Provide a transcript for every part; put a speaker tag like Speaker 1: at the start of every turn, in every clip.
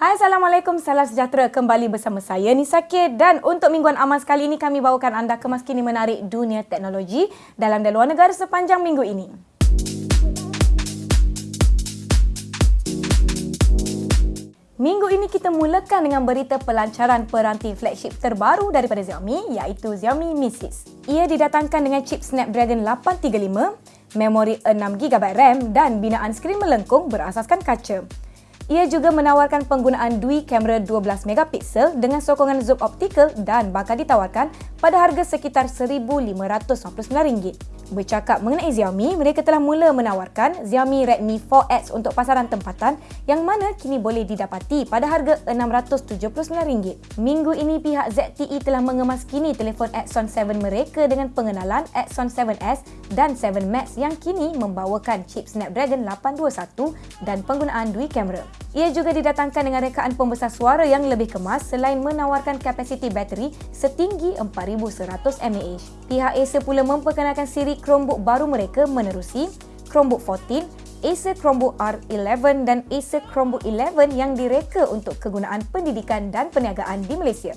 Speaker 1: Hai Assalamualaikum, salam sejahtera kembali bersama saya Nisa K dan untuk mingguan aman sekali ini kami bawakan anda kemas kini menarik dunia teknologi dalam dan luar negara sepanjang minggu ini. Minggu ini kita mulakan dengan berita pelancaran peranti flagship terbaru daripada Xiaomi iaitu Xiaomi Mi 6. Ia didatangkan dengan chip Snapdragon 835, memori 6GB RAM dan binaan skrin melengkung berasaskan kaca. Ia juga menawarkan penggunaan dui kamera 12 megapiksel dengan sokongan zoom optikal dan bakal ditawarkan pada harga sekitar RM1,599. Bercakap mengenai Xiaomi, mereka telah mula menawarkan Xiaomi Redmi 4X untuk pasaran tempatan yang mana kini boleh didapati pada harga RM679. Minggu ini pihak ZTE telah mengemaskini telefon Exxon 7 mereka dengan pengenalan Exxon 7S dan 7 Max yang kini membawakan chip Snapdragon 821 dan penggunaan dui kamera. Ia juga didatangkan dengan rekaan pembesar suara yang lebih kemas selain menawarkan kapasiti bateri setinggi 4100 mAh. Pihak Acer pula memperkenalkan siri Chromebook baru mereka menerusi Chromebook 14, Acer Chromebook R11 dan Acer Chromebook 11 yang direka untuk kegunaan pendidikan dan perniagaan di Malaysia.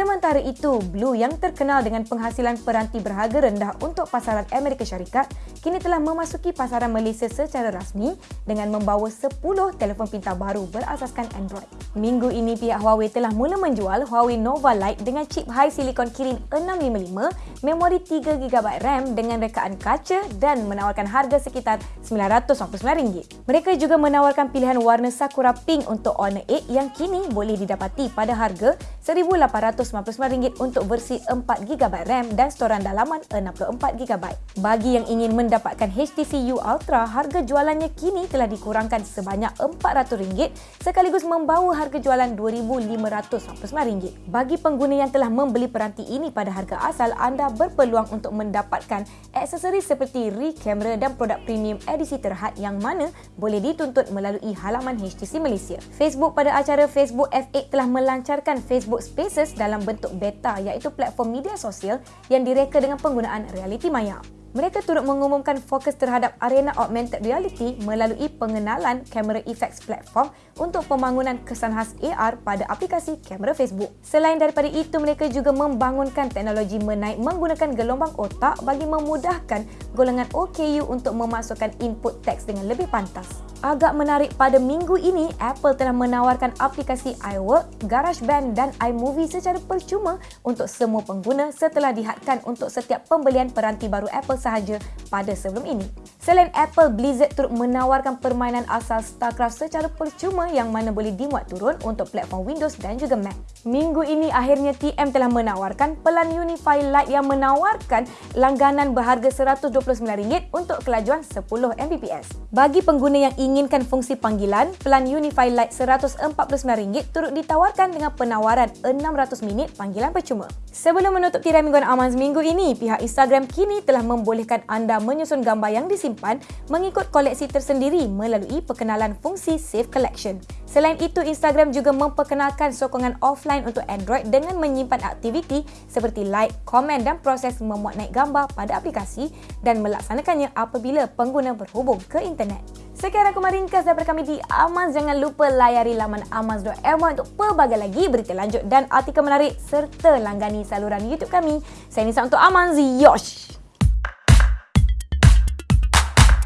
Speaker 1: Sementara itu, Blue yang terkenal dengan penghasilan peranti berharga rendah untuk pasaran Amerika Syarikat kini telah memasuki pasaran Malaysia secara rasmi dengan membawa 10 telefon pintar baru berasaskan Android. Minggu ini pihak Huawei telah mula menjual Huawei Nova Lite dengan chip high silicon Kirin 655, memori 3GB RAM dengan rekaan kaca dan menawarkan harga sekitar RM999. Mereka juga menawarkan pilihan warna Sakura Pink untuk Honor 8 yang kini boleh didapati pada harga RM1,800 RM199 untuk versi 4GB RAM dan storan dalaman 64GB. Bagi yang ingin mendapatkan HTC U Ultra, harga jualannya kini telah dikurangkan sebanyak RM400 sekaligus membawa harga jualan RM2,599. Bagi pengguna yang telah membeli peranti ini pada harga asal, anda berpeluang untuk mendapatkan aksesori seperti rear camera dan produk premium edisi terhad yang mana boleh dituntut melalui halaman HTC Malaysia. Facebook pada acara Facebook F8 telah melancarkan Facebook Spaces dalam dalam bentuk beta iaitu platform media sosial yang direka dengan penggunaan realiti maya. Mereka turut mengumumkan fokus terhadap arena augmented reality melalui pengenalan kamera effects platform untuk pembangunan kesan khas AR pada aplikasi kamera Facebook. Selain daripada itu, mereka juga membangunkan teknologi menaik menggunakan gelombang otak bagi memudahkan golongan OKU untuk memasukkan input teks dengan lebih pantas. Agak menarik pada minggu ini, Apple telah menawarkan aplikasi iWork, GarageBand dan iMovie secara percuma untuk semua pengguna setelah dihadkan untuk setiap pembelian peranti baru Apple sahaja pada sebelum ini. Selain Apple, Blizzard turut menawarkan permainan asal StarCraft secara percuma yang mana boleh dimuat turun untuk platform Windows dan juga Mac. Minggu ini akhirnya TM telah menawarkan pelan Unify Lite yang menawarkan langganan berharga RM129 untuk kelajuan 10 Mbps. Bagi pengguna yang ingin menginginkan fungsi panggilan, pelan Unify Lite RM149 turut ditawarkan dengan penawaran 600 minit panggilan percuma. Sebelum menutup tirai mingguan aman seminggu ini, pihak Instagram kini telah membolehkan anda menyusun gambar yang disimpan mengikut koleksi tersendiri melalui perkenalan fungsi Save Collection. Selain itu, Instagram juga memperkenalkan sokongan offline untuk Android dengan menyimpan aktiviti seperti like, komen dan proses memuat naik gambar pada aplikasi dan melaksanakannya apabila pengguna berhubung ke internet. Sekian aku meringkas daripada kami di Amaz. Jangan lupa layari laman amaz.my untuk pelbagai lagi berita lanjut dan artikel menarik serta langgani saluran YouTube kami. Saya Nisa untuk Amaz. Yosh!